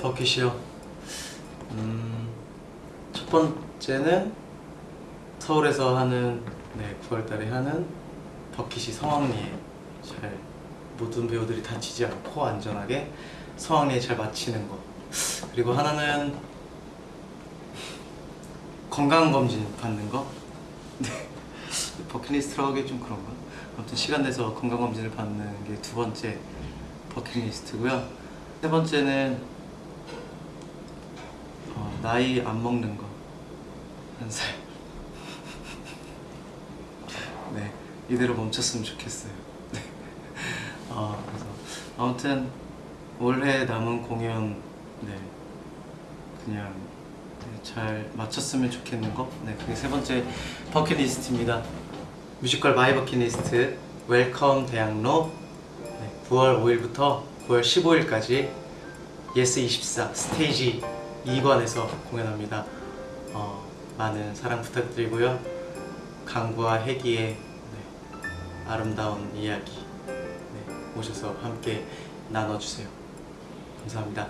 버킷이요. 음, 첫 번째는 서울에서 하는 네, 9월달에 하는 버킷이 성황리에 잘 모든 배우들이 다치지 않고 안전하게 성황리에 잘 마치는 거. 그리고 하나는 건강 검진 받는 거. 네. 버킷리스트라고 하기 좀 그런가? 아무튼 시간 내서 건강 검진을 받는 게 두 번째 버킷리스트고요. 세 번째는 어, 나이 안 먹는 거. 한 살. 네, 이대로 멈췄으면 좋겠어요. 네. 어, 그래서 아무튼 올해 남은 공연 네 그냥 네, 잘 마쳤으면 좋겠는 거. 네, 그게 세 번째 버킷리스트입니다. 뮤지컬 My Bucket List Welcome 대학로 네, 9월 5일부터 9월 15일까지 예스24 스테이지 2관에서 공연합니다. 어, 많은 사랑 부탁드리고요. 강구와 해기의 네, 아름다운 이야기 네, 오셔서 함께 나눠주세요. 감사합니다.